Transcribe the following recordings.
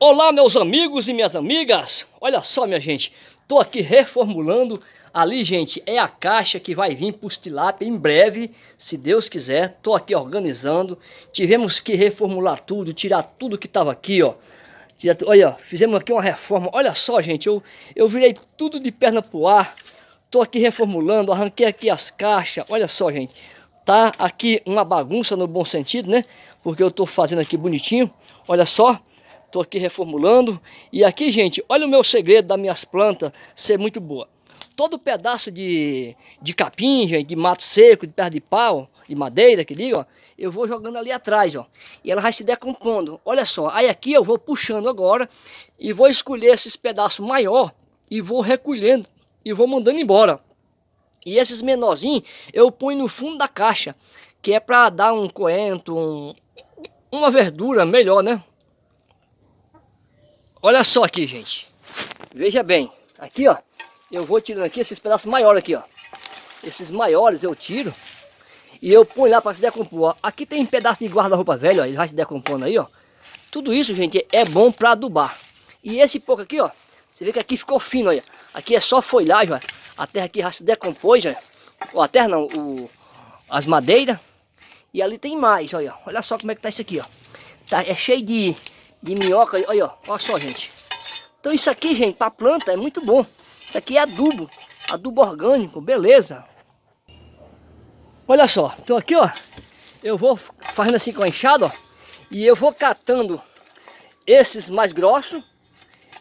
Olá meus amigos e minhas amigas, olha só minha gente, tô aqui reformulando, ali gente é a caixa que vai vir para os tilápia em breve, se Deus quiser, tô aqui organizando, tivemos que reformular tudo, tirar tudo que tava aqui ó, olha, fizemos aqui uma reforma, olha só gente, eu, eu virei tudo de perna pro ar, tô aqui reformulando, arranquei aqui as caixas, olha só gente, tá aqui uma bagunça no bom sentido né, porque eu tô fazendo aqui bonitinho, olha só, Estou aqui reformulando. E aqui, gente, olha o meu segredo das minhas plantas ser muito boa. Todo pedaço de, de capim, gente, de mato seco, de perna de pau, de madeira, que diga, ó, eu vou jogando ali atrás, ó. E ela vai se decompondo. Olha só, aí aqui eu vou puxando agora e vou escolher esses pedaços maior e vou recolhendo e vou mandando embora. E esses menorzinhos eu ponho no fundo da caixa, que é para dar um coentro, um, uma verdura melhor, né? Olha só aqui, gente. Veja bem. Aqui, ó. Eu vou tirando aqui esses pedaços maiores aqui, ó. Esses maiores eu tiro. E eu ponho lá para se decompor. Aqui tem um pedaço de guarda-roupa velho, ó. Ele vai se decompondo aí, ó. Tudo isso, gente, é bom para adubar. E esse pouco aqui, ó. Você vê que aqui ficou fino, olha. Aqui é só folhagem, ó. A terra aqui já se decompôs, ó. Ó, a terra não, o, as madeiras. E ali tem mais, olha. Olha só como é que tá isso aqui, ó. Tá, é cheio de de minhoca. Olha, olha só, gente. Então isso aqui, gente, para planta é muito bom. Isso aqui é adubo, adubo orgânico, beleza. Olha só, então aqui, ó, eu vou fazendo assim com a enxada, ó, e eu vou catando esses mais grossos.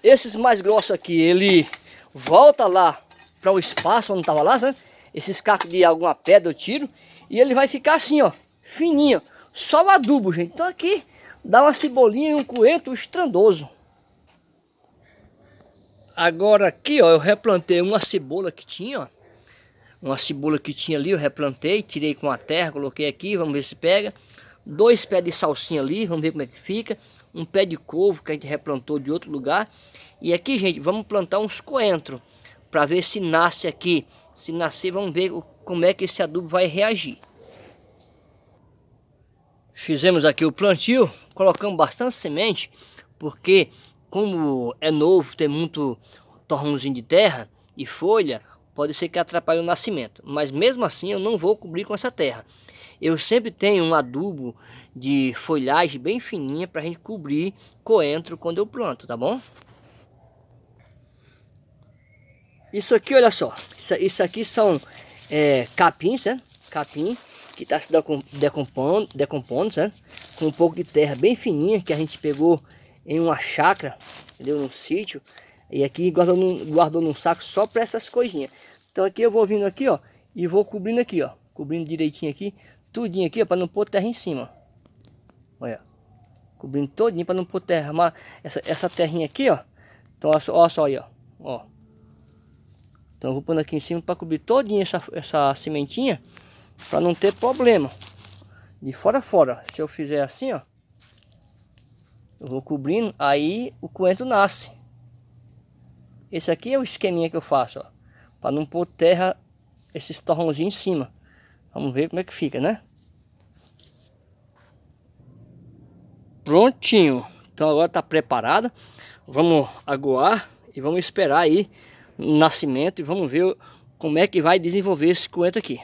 Esses mais grossos aqui, ele volta lá para o espaço onde estava lá, né? Esses cacos de alguma pedra eu tiro e ele vai ficar assim, ó, fininho. Só o adubo, gente. Então aqui dá uma cebolinha e um coentro estrandoso. Agora aqui, ó, eu replantei uma cebola que tinha, ó. Uma cebola que tinha ali, eu replantei, tirei com a terra, coloquei aqui, vamos ver se pega. Dois pés de salsinha ali, vamos ver como é que fica. Um pé de couve que a gente replantou de outro lugar. E aqui, gente, vamos plantar uns coentros para ver se nasce aqui. Se nascer, vamos ver como é que esse adubo vai reagir. Fizemos aqui o plantio, colocamos bastante semente, porque como é novo, tem muito torrãozinho de terra e folha, pode ser que atrapalhe o nascimento. Mas mesmo assim eu não vou cobrir com essa terra. Eu sempre tenho um adubo de folhagem bem fininha para a gente cobrir coentro quando eu planto, tá bom? Isso aqui, olha só, isso, aqui são é, capins, né? Capim que está se decompondo, decompondo né? com um pouco de terra bem fininha que a gente pegou em uma chácara, entendeu? Num sítio. E aqui guardou num, guardou num saco só para essas coisinhas. Então aqui eu vou vindo aqui, ó, e vou cobrindo aqui, ó, cobrindo direitinho aqui, tudinho aqui, ó, para não pôr terra em cima. Olha, cobrindo todinho para não pôr terra, mas essa, essa terrinha aqui, ó. Então olha só, olha só aí, ó, ó. Então eu vou pondo aqui em cima para cobrir todinha essa, essa sementinha para não ter problema. De fora a fora. Se eu fizer assim, ó. Eu vou cobrindo, aí o coentro nasce. Esse aqui é o esqueminha que eu faço, ó. Para não pôr terra, esses torrãozinhos em cima. Vamos ver como é que fica, né? Prontinho. Então agora está preparado. Vamos aguar e vamos esperar aí o nascimento e vamos ver como é que vai desenvolver esse coentro aqui.